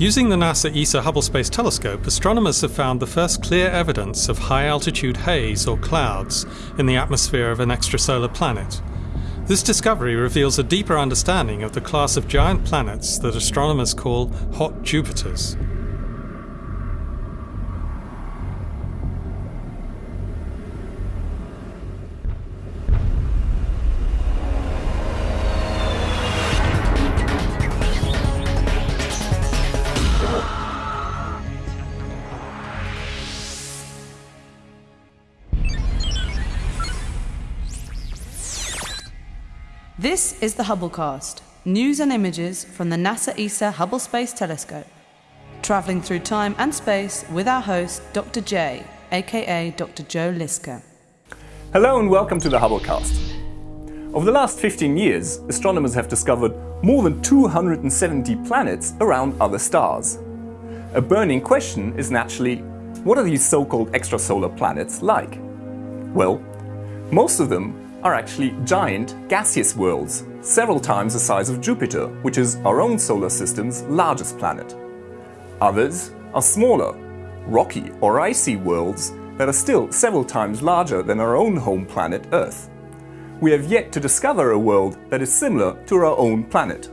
Using the NASA ESA Hubble Space Telescope, astronomers have found the first clear evidence of high-altitude haze or clouds in the atmosphere of an extrasolar planet. This discovery reveals a deeper understanding of the class of giant planets that astronomers call hot Jupiters. This is the Hubblecast, news and images from the NASA ESA Hubble Space Telescope. Travelling through time and space with our host, Dr. J, aka Dr. Joe Liske. Hello and welcome to the Hubblecast. Over the last 15 years, astronomers have discovered more than 270 planets around other stars. A burning question is naturally, what are these so-called extrasolar planets like? Well, most of them are actually giant gaseous worlds, several times the size of Jupiter, which is our own solar system's largest planet. Others are smaller, rocky or icy worlds that are still several times larger than our own home planet Earth. We have yet to discover a world that is similar to our own planet.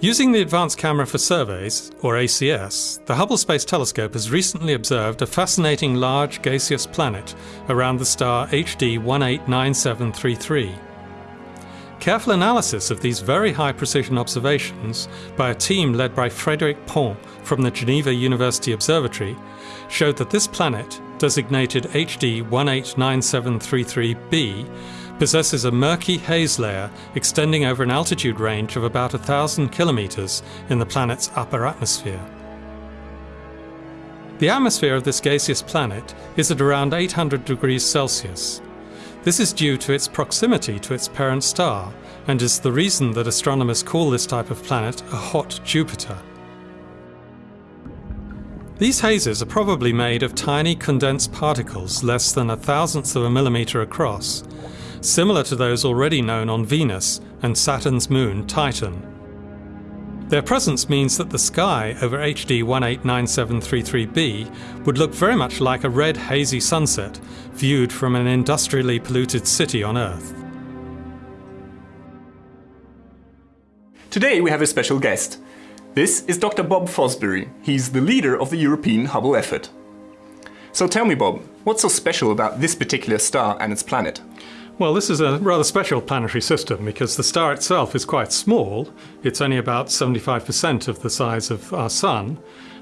Using the Advanced Camera for Surveys, or ACS, the Hubble Space Telescope has recently observed a fascinating large gaseous planet around the star HD 189733. Careful analysis of these very high precision observations by a team led by Frédéric Pont from the Geneva University Observatory showed that this planet, designated HD 189733b, possesses a murky haze layer extending over an altitude range of about a thousand kilometers in the planet's upper atmosphere. The atmosphere of this gaseous planet is at around 800 degrees Celsius. This is due to its proximity to its parent star and is the reason that astronomers call this type of planet a hot Jupiter. These hazes are probably made of tiny condensed particles less than a thousandth of a millimeter across similar to those already known on Venus and Saturn's moon Titan. Their presence means that the sky over HD 189733b would look very much like a red hazy sunset viewed from an industrially polluted city on Earth. Today we have a special guest. This is Dr. Bob Fosbury. He's the leader of the European Hubble effort. So tell me, Bob, what's so special about this particular star and its planet? Well, this is a rather special planetary system because the star itself is quite small. It's only about 75% of the size of our Sun,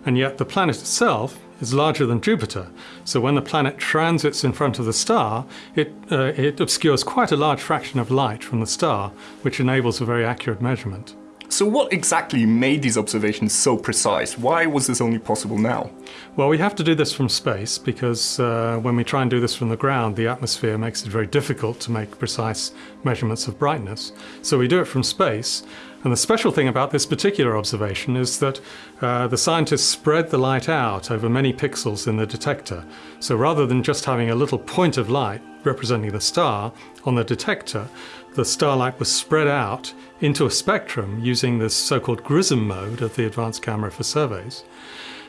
and yet the planet itself is larger than Jupiter. So when the planet transits in front of the star, it, uh, it obscures quite a large fraction of light from the star, which enables a very accurate measurement. So what exactly made these observations so precise? Why was this only possible now? Well, we have to do this from space because uh, when we try and do this from the ground, the atmosphere makes it very difficult to make precise measurements of brightness. So we do it from space. And the special thing about this particular observation is that uh, the scientists spread the light out over many pixels in the detector. So rather than just having a little point of light representing the star on the detector, the starlight was spread out into a spectrum using this so-called GRISM mode of the advanced camera for surveys.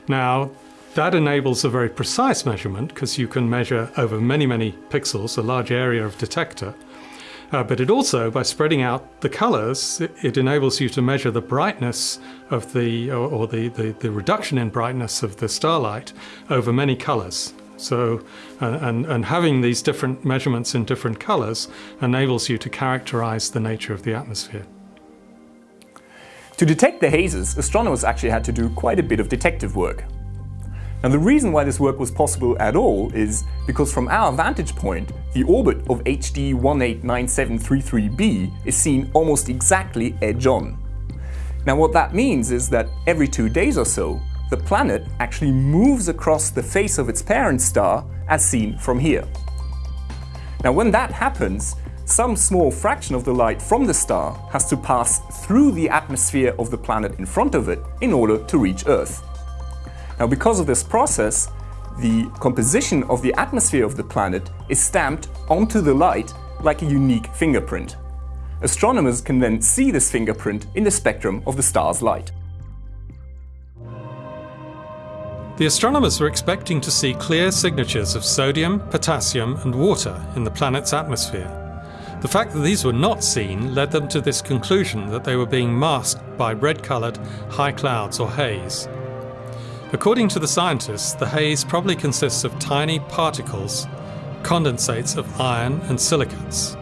Now, that enables a very precise measurement because you can measure over many, many pixels, a large area of detector. Uh, but it also, by spreading out the colors, it, it, enables you to measure the brightness of the, or, or the, the, the reduction in brightness of the starlight over many colors. So, uh, and, and having these different measurements in different colors enables you to characterize the nature of the atmosphere. To detect the hazes, astronomers actually had to do quite a bit of detective work. Now the reason why this work was possible at all is because from our vantage point, the orbit of HD 189733b is seen almost exactly edge-on. Now what that means is that every two days or so, the planet actually moves across the face of its parent star as seen from here. Now when that happens, some small fraction of the light from the star has to pass through the atmosphere of the planet in front of it in order to reach Earth. Now because of this process, the composition of the atmosphere of the planet is stamped onto the light like a unique fingerprint. astronomers can then see this fingerprint in the spectrum of the star's light. The astronomers were expecting to see clear signatures of sodium, potassium and water in the planet's atmosphere. The fact that these were not seen led them to this conclusion that they were being masked by red-coloured high clouds or haze. According to the scientists, the haze probably consists of tiny particles, condensates of iron and silicates.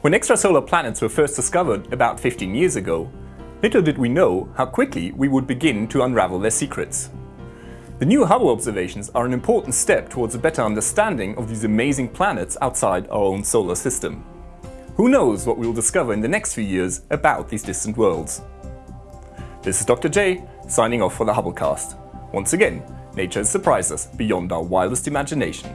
When extrasolar planets were first discovered about 15 years ago, little did we know how quickly we would begin to unravel their secrets. The new Hubble observations are an important step towards a better understanding of these amazing planets outside our own solar system. Who knows what we'll discover in the next few years about these distant worlds. This is Dr. J, signing off for the Hubblecast. Once again, nature has surprised us beyond our wildest imagination.